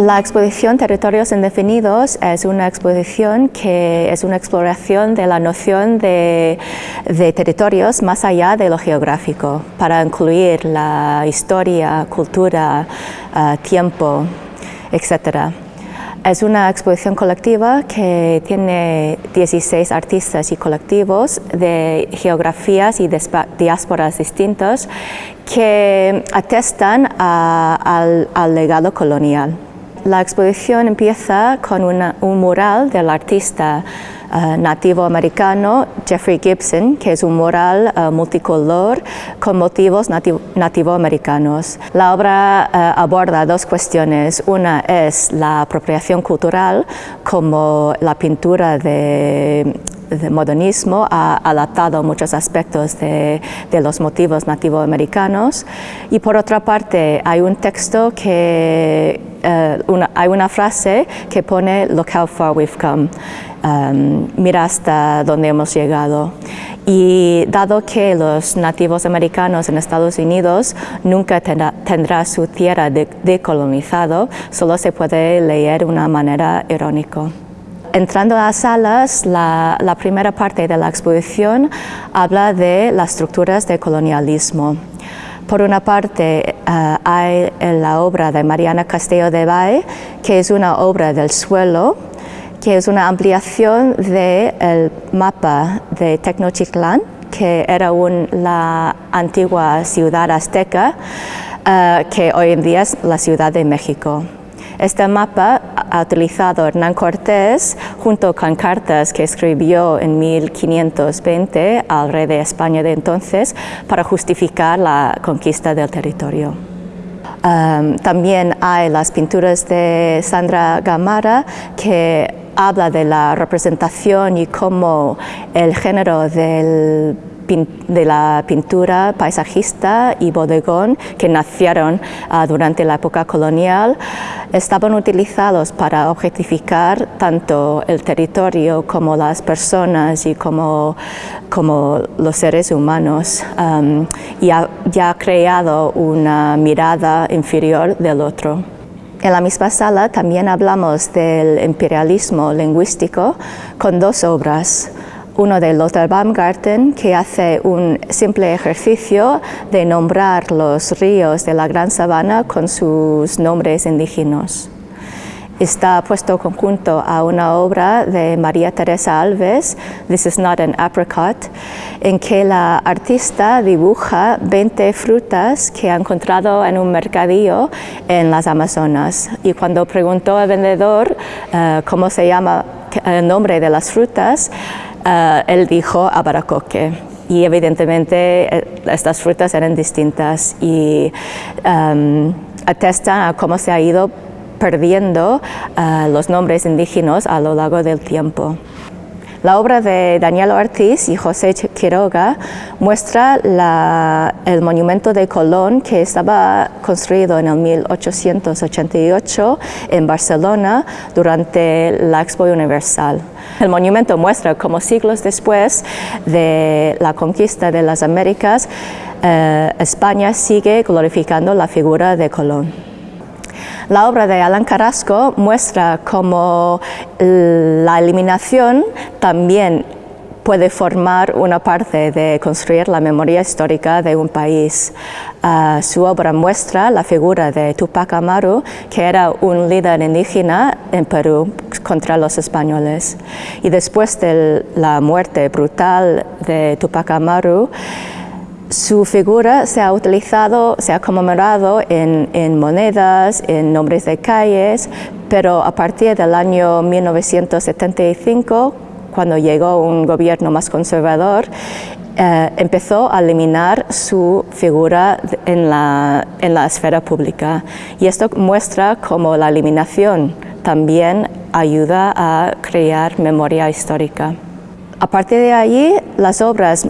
La exposición Territorios Indefinidos es una exposición que es una exploración de la noción de, territorios más allá de lo geográfico, para incluir la historia, cultura, eh, tiempo, etc. Es una exposición colectiva que tiene 16 artistas y colectivos de geografías y diásporas distintos que atestan al legado colonial. La exposición empieza con un mural del artista uh, nativo americano Jeffrey Gibson, que es un mural uh, multicolor con motivos nativo, americanos. La obra uh, aborda dos cuestiones. Una es la apropiación cultural, como la pintura de el modernismo ha adaptado muchos aspectos de, los motivos nativoamericanos y por otra parte hay un texto que, eh, hay una frase que pone look how far we've come, um, mira hasta dónde hemos llegado. Y dado que los nativos americanos en Estados Unidos nunca tendrá, su tierra decolonizado, solo se puede leer de una manera irónica. Entrando a las salas, la, primera parte de la exposición habla de las estructuras de colonialismo. Por una parte eh, hay la obra de Mariana Castillo de Valle, que es una obra del suelo, que es una ampliación del mapa de Tecnochiclán, que era la antigua ciudad azteca, eh, que hoy en día es la Ciudad de México. Este mapa ha utilizado Hernán Cortés junto con cartas que escribió en 1520 al rey de España de entonces para justificar la conquista del territorio. También hay las pinturas de Sandra Gamara que habla de la representación y cómo el género del de la pintura paisajista y bodegón que nacieron ah, durante la época colonial estaban utilizados para objetificar tanto el territorio como las personas y como, como los seres humanos y ha, ya ha creado una mirada inferior del otro. En la misma sala también hablamos del imperialismo lingüístico con dos obras uno de Lothar Baumgarten que hace un simple ejercicio de nombrar los ríos de la Gran Sabana con sus nombres indígenas. Está puesto conjunto a una obra de María Teresa Alves, This is not an apricot, en que la artista dibuja 20 frutas que ha encontrado en un mercadillo en las Amazonas. Y cuando preguntó al vendedor eh, cómo se llama el nombre de las frutas, eh, él dijo abaracoque y evidentemente eh, estas frutas eran distintas y um, atestan a cómo se ha ido perdiendo eh, los nombres indígenas a lo largo del tiempo. La obra de Daniel Ortiz y José Quiroga muestra el monumento de Colón que estaba construido en el 1888 en Barcelona durante la Expo Universal. El monumento muestra cómo siglos después de la conquista de las Américas, eh, España sigue glorificando la figura de Colón. La obra de Alan Carrasco muestra cómo la eliminación también puede formar una parte de construir la memoria histórica de un país. Ah, su obra muestra la figura de Tupac Amaru, que era un líder indígena en Perú contra los españoles. Y después de la muerte brutal de Tupac Amaru, su figura se ha utilizado, se ha conmemorado en, monedas, en nombres de calles, pero a partir del año 1975, cuando llegó un gobierno más conservador, eh, empezó a eliminar su figura en la, en la esfera pública. Y esto muestra cómo la eliminación también ayuda a crear memoria histórica. A partir de allí, las obras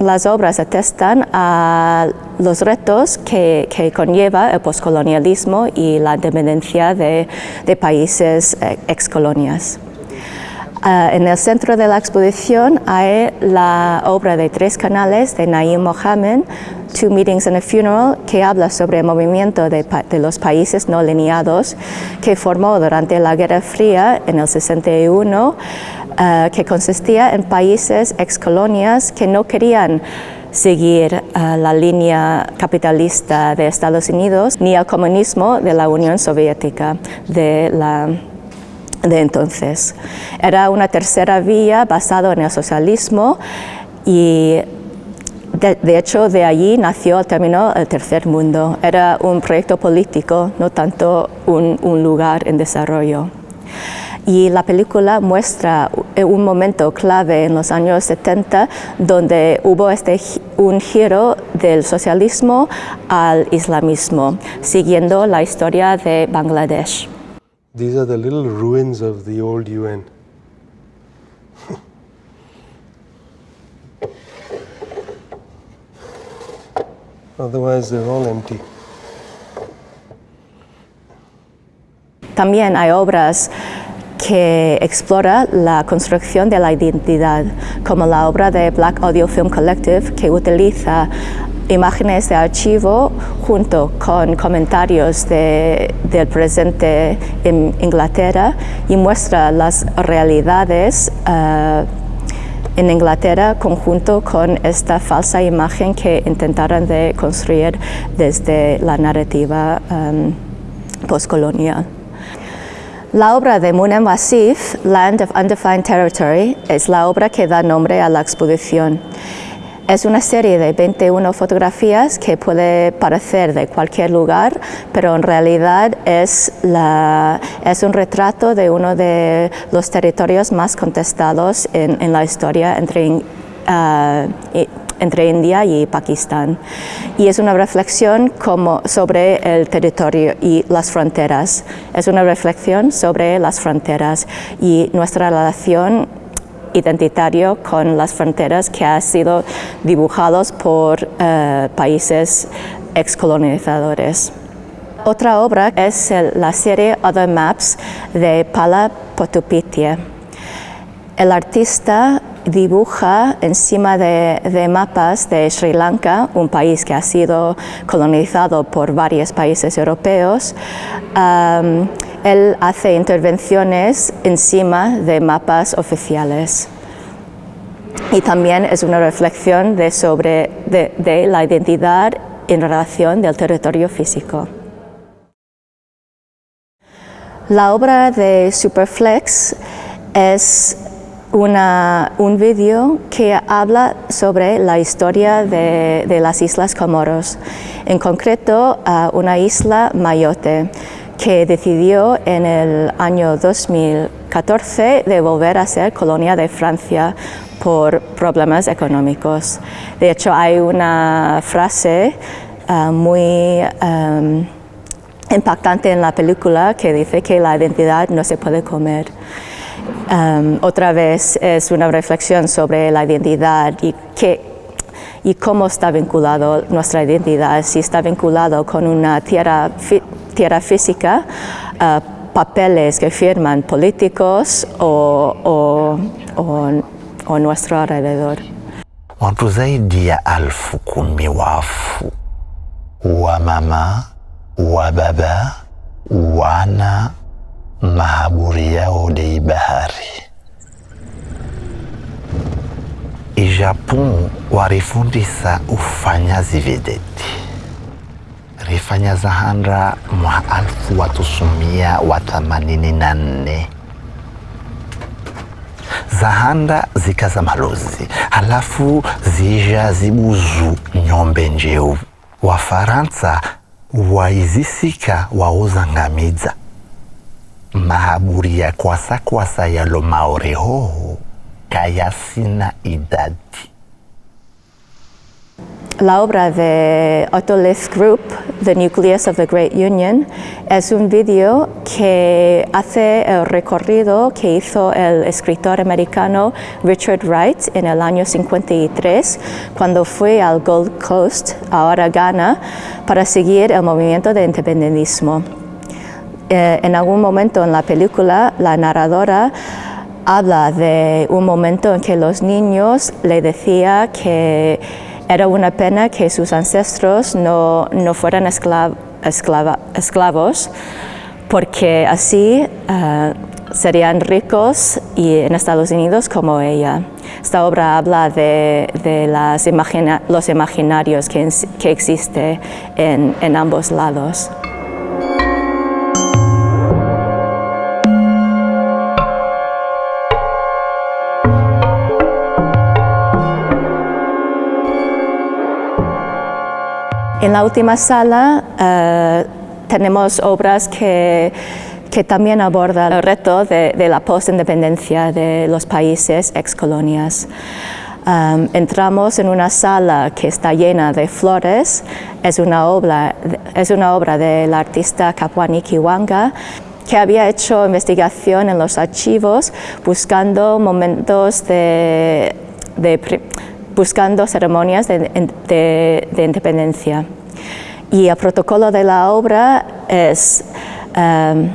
las obras atestan a los retos que, conlleva el poscolonialismo y la dependencia de, países eh, excolonias. Ah, en el centro de la exposición hay la obra de tres canales de Naim Mohammed, Two Meetings and a Funeral, que habla sobre el movimiento de, los países no lineados que formó durante la Guerra Fría en el 61, ah, que consistía en países excolonias que no querían seguir ah, la línea capitalista de Estados Unidos ni el comunismo de la Unión Soviética de la de entonces. Era una tercera vía basada en el socialismo y de, hecho de allí nació el término el tercer mundo. Era un proyecto político, no tanto un lugar en desarrollo. Y la película muestra un momento clave en los años 70 donde hubo este, un giro del socialismo al islamismo, siguiendo la historia de Bangladesh. These are the little ruins of the old UN. Otherwise, they're all empty. También hay obras que explora la construcción de la identidad, como la obra de Black Audio Film Collective, que utiliza imágenes de archivo junto con comentarios del presente en Inglaterra y muestra las realidades eh, en Inglaterra conjunto con esta falsa imagen que intentaron de construir desde la narrativa um, postcolonial. La obra de Munem Wasif, Land of Undefined Territory, es la obra que da nombre a la exposición. Es una serie de 21 fotografías que puede parecer de cualquier lugar, pero en realidad es, es un retrato de uno de los territorios más contestados en, la historia entre, ah, entre India y Pakistán. Y es una reflexión como sobre el territorio y las fronteras. Es una reflexión sobre las fronteras y nuestra relación identitario con las fronteras que ha sido dibujados por eh, países excolonizadores. Otra obra es la serie Other Maps de Pala Potupitia. El artista dibuja encima de, mapas de Sri Lanka, un país que ha sido colonizado por varios países europeos, él hace intervenciones encima de mapas oficiales. Y también es una reflexión sobre, la identidad en relación del territorio físico. La obra de Superflex es un vídeo que habla sobre la historia de, las Islas Comoros, en concreto una isla Mayotte, que decidió en el año 2014 de volver a ser colonia de Francia por problemas económicos. De hecho, hay una frase ah, muy impactante en la película que dice que la identidad no se puede comer. Otra vez es una reflexión sobre la identidad y, y cómo está vinculado nuestra identidad, si está vinculado con una tierra tierra física, uh, papeles que firman políticos o, o, o, o nuestro alrededor. Watu zaidi ya alfu kumi wafu. Wa mama wa baba wana mahaburi yao dei bahari. Ijapon warifundisa ufanya zivedeti rifanya zahanda mwa alfu watusumia wa themanini na nne. Zahanda zikaza malozi halafu zija zibuzu nyombe njeu. Wafaransa waizisika wauzangamiza mahaburi ya maorehoho kayasina idadi La obra de Otolith Group, The Nucleus of the Great Union, es un video que hace el recorrido que hizo el escritor americano Richard Wright en el año 53, cuando fue al Gold Coast, ahora Ghana, para seguir el movimiento de independentismo. Eh, en algún momento en la película, la narradora habla de un momento en que los niños le decía que era una pena que sus ancestros no, no fueran esclavos porque así eh, serían ricos y en Estados Unidos como ella. Esta obra habla de, las imagina- los imaginarios que, que existe en, en ambos lados. En la última sala eh, tenemos obras que, que también abordan el reto de, de la postindependencia de los países excolonias. Um, entramos en una sala que está llena de flores, es una obra, es una obra del artista Kapwani Kiwanga que había hecho investigación en los archivos buscando momentos de, de buscando ceremonias de, de- de independencia. Y el protocolo de la obra es em,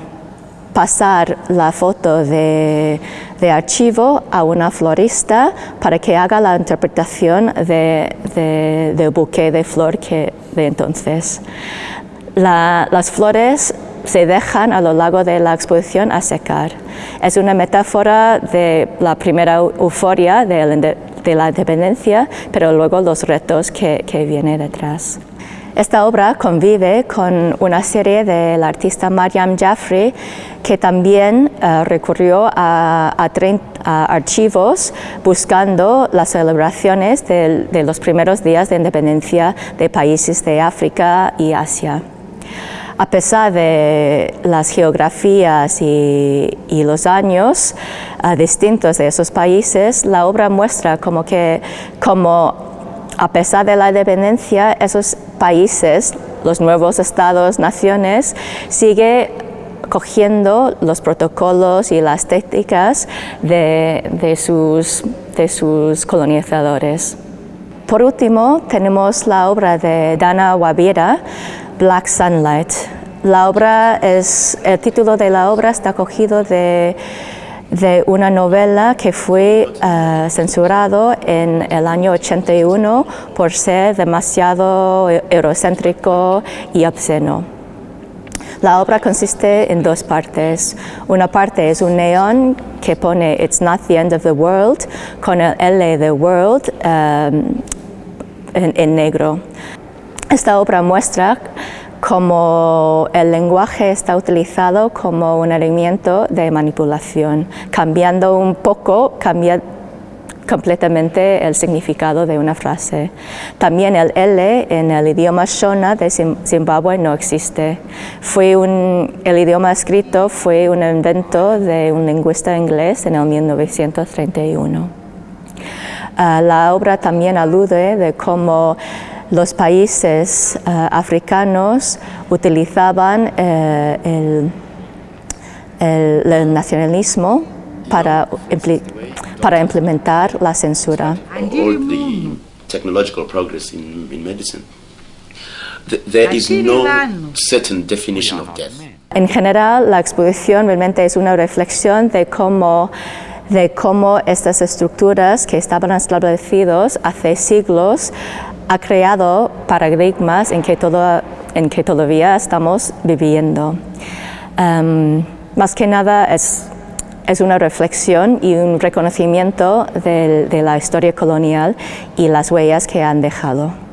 pasar la foto de, de archivo a una florista para que haga la interpretación de, de- del buque de flor que de entonces. La- las flores se dejan a lo largo de la exposición a secar. Es una metáfora de la primera eu- euforia de, de la independencia, pero luego los retos que, que viene detrás. Esta obra convive con una serie del artista Mariam Jaffrey, que también eh, recurrió a, a archivos buscando las celebraciones de los primeros días de independencia de países de África y Asia. A pesar de las geografías y, los años ah, distintos de esos países, la obra muestra como que como a pesar de la independencia, esos países, los nuevos estados, naciones, sigue cogiendo los protocolos y las técnicas de, sus, de sus colonizadores. Por último, tenemos la obra de Dana Wabira, Black Sunlight. La obra es, el título de la obra está cogido de, de una novela que fue eh, censurado en el año 81 por ser demasiado eurocéntrico y obsceno. La obra consiste en dos partes. Una parte es un neón que pone It's not the end of the world con el L de world en, en negro. Esta obra muestra cómo el lenguaje está utilizado como un elemento de manipulación, cambiando un poco, cambia completamente el significado de una frase. También el L en el idioma Shona de Zim- Zimbabue no existe. Fue un, el idioma escrito fue un invento de un lingüista inglés en el 1931. Ah, la obra también alude de cómo los países ah, africanos utilizaban eh, el, el- el nacionalismo para, para implementar la censura. technological progress in, in medicine. Th- there is no certain definition of death. En general, la exposición realmente es una reflexión de cómo, de cómo estas estructuras que estaban establecidos hace siglos ha creado paradigmas en que, todavía estamos viviendo. Em, más que nada es, es una reflexión y un reconocimiento de la historia colonial y las huellas que han dejado.